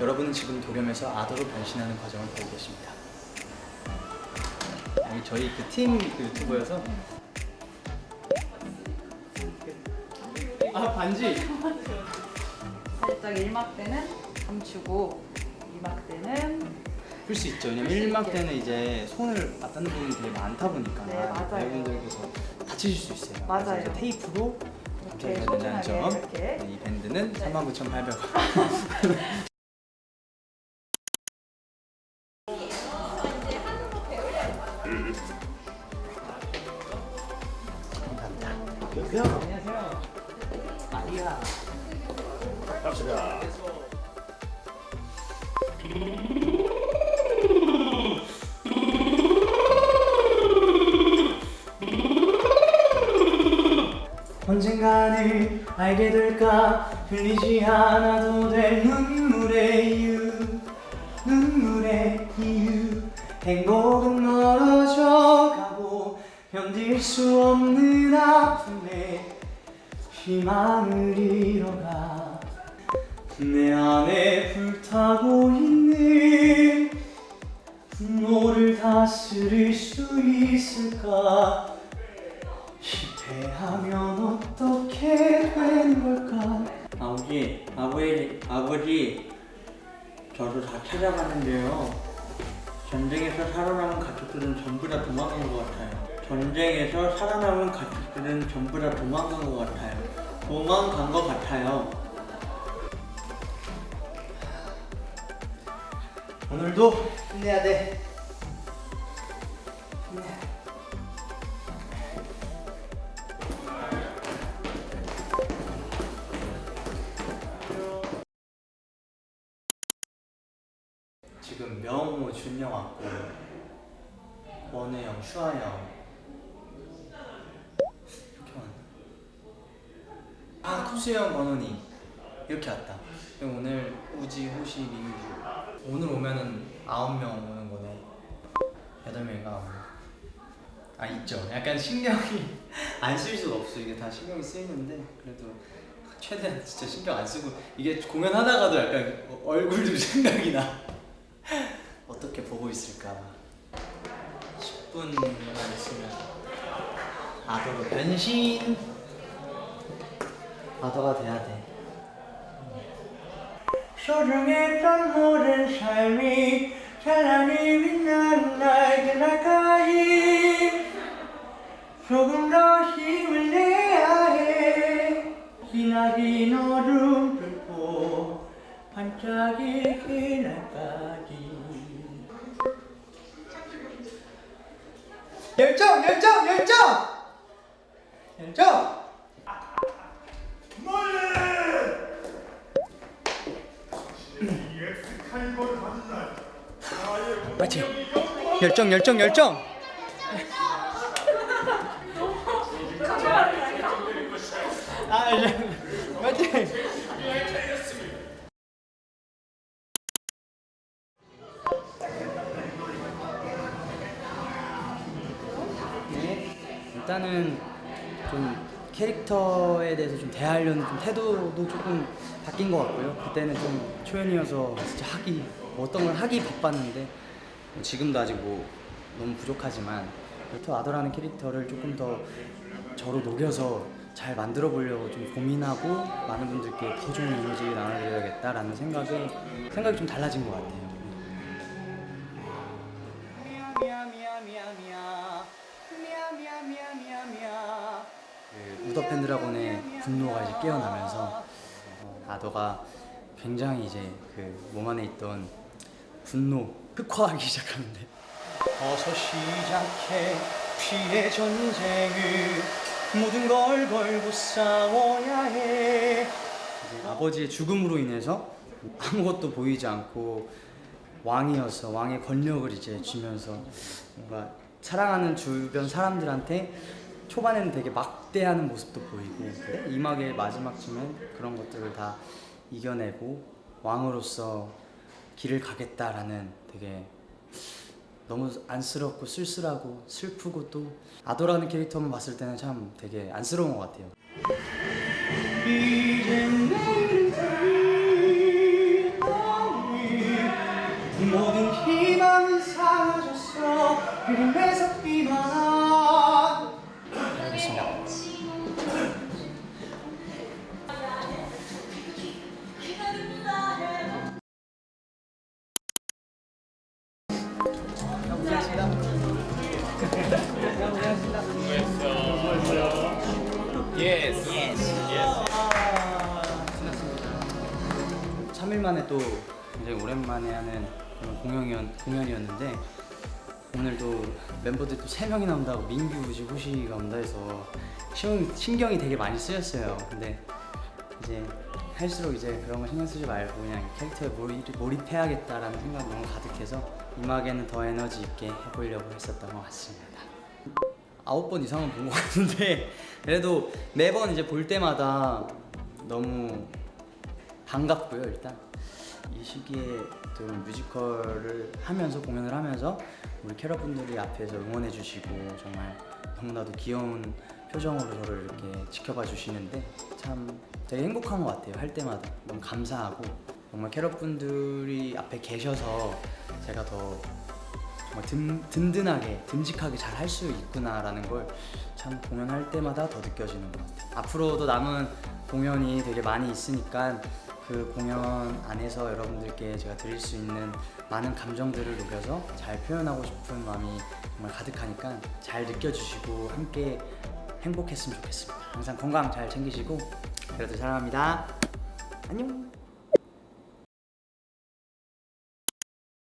여러분은 지금 도겸에서 아더로 변신하는 과정을 보고 계십니다. 여기 저희 그 팀 유튜버여서 아 반지 살짝 1막 때는 감추고 2막 때는 풀 수 있죠. 왜냐면 1막 때는 이제 손을 맞닿는 부분이 되게 많다 보니까 네, 맞아요. 배우분들께서 다치실 수 있어요. 맞아요. 테이프로 이렇게 소중하게 점. 이렇게 네, 이 밴드는 네. 39,800원. 감사합니다. 안녕하세요. 언젠가는 알게 될까 흘리지 않아도 될 눈물의 이유 눈물의 이유 행복은 가고 견딜 수 없는 아픔에 희망을 잃어가 내 안에 불타고 있는 분노를 다스릴 수 있을까 실패하면 어떻게 되는 걸까? 아버지, 아버지, 아버지, 저도 다 찾아가는데요. 전쟁에서 살아남은 가족들은 전부 다 도망간 것 같아요. 전쟁에서 살아남은 가족들은 전부 다 도망간 것 같아요. 도망간 것 같아요. 오늘도 힘내야 돼. 지금 명호, 준영 왔고 원혜영, 슈아영 이렇게 왔나? 아 쿠 수영, 권원이 이렇게 왔다. 오늘 우지, 호시, 민규. 오늘 오면은 아홉 명 오는 거네. 여덟 명인가. 아 있죠. 약간 신경이 안 쓸 수가 없어. 이게 다 신경이 쓰이는데 그래도 최대한 진짜 신경 안 쓰고 이게 공연하다가도 약간 얼굴도 생각이 나. 어떻게 보고 있을까? 10분만 있으면 아더로 변신 아더가 돼야 돼. 소중했던 모든 삶이 찬란히 빛나는 나까지 파이팅 열정 열정 열정. 아 파이팅 네, 일단은 좀 캐릭터에 대해서 좀 대하려는 좀 태도도 조금 바뀐 것 같고요. 그때는 좀 초연이어서 진짜 하기 뭐 어떤 걸 하기 바빴는데 뭐 지금도 아직 뭐 너무 부족하지만 더 아더라는 캐릭터를 조금 더 저로 녹여서 잘 만들어 보려고 좀 고민하고 많은 분들께 더 좋은 이미지를 나눠드려야겠다라는 생각에 생각이 좀 달라진 것 같아요. 그 우더 팬드라곤의 분노가 이제 깨어나면서 어, 아더가 굉장히 이제 그 몸 안에 있던 분노 흑화하기 시작하는데. 어서 시작해 피해 전쟁을 모든 걸 걸고 싸워야 해. 아버지의 죽음으로 인해서 아무것도 보이지 않고 왕이어서 왕의 권력을 이제 쥐면서 뭔가 사랑하는 주변 사람들한테 초반에는 되게 막대하는 모습도 보이고 이막의 마지막 쯤엔 그런 것들을 다 이겨내고 왕으로서 길을 가겠다라는 되게 너무 안쓰럽고 쓸쓸하고 슬프고 또 아도라는 캐릭터만 봤을 때는 참 되게 안쓰러운 것 같아요. 모든 희망을 사라졌어. 그림에서 비만 예스. 3일 만에 또 굉장히 오랜만에 하는 공연이었는데 오늘도 멤버들 또 3명이 나 온다고 민규, 우지, 호시가 온다 해서 신, 신경이 되게 많이 쓰였어요. 근데 이제 할수록 이제 그런 거 신경 쓰지 말고 그냥 캐릭터에 몰입, 몰입해야겠다라는 생각이 너무 가득해서 음악에는 더 에너지 있게 해보려고 했었던 것 같습니다. 아홉 번 이상은 본 것 같은데 그래도 매번 이제 볼 때마다 너무 반갑고요 일단 이 시기에 또 뮤지컬을 하면서 공연을 하면서 우리 캐럿분들이 앞에서 응원해 주시고 정말 너무나도 귀여운 표정으로 저를 이렇게 지켜봐 주시는데 참 되게 행복한 것 같아요 할 때마다. 너무 감사하고 정말 캐럿분들이 앞에 계셔서 제가 더 정말 든, 든든하게 듬직하게 잘 할 수 있구나라는 걸 참 공연할 때마다 더 느껴지는 것 같아요. 앞으로도 남은 공연이 되게 많이 있으니까 그 공연 안에서 여러분들께 제가 드릴 수 있는 많은 감정들을 녹여서 잘 표현하고 싶은 마음이 정말 가득하니까 잘 느껴주시고 함께 행복했으면 좋겠습니다. 항상 건강 잘 챙기시고 그래도 사랑합니다. 안녕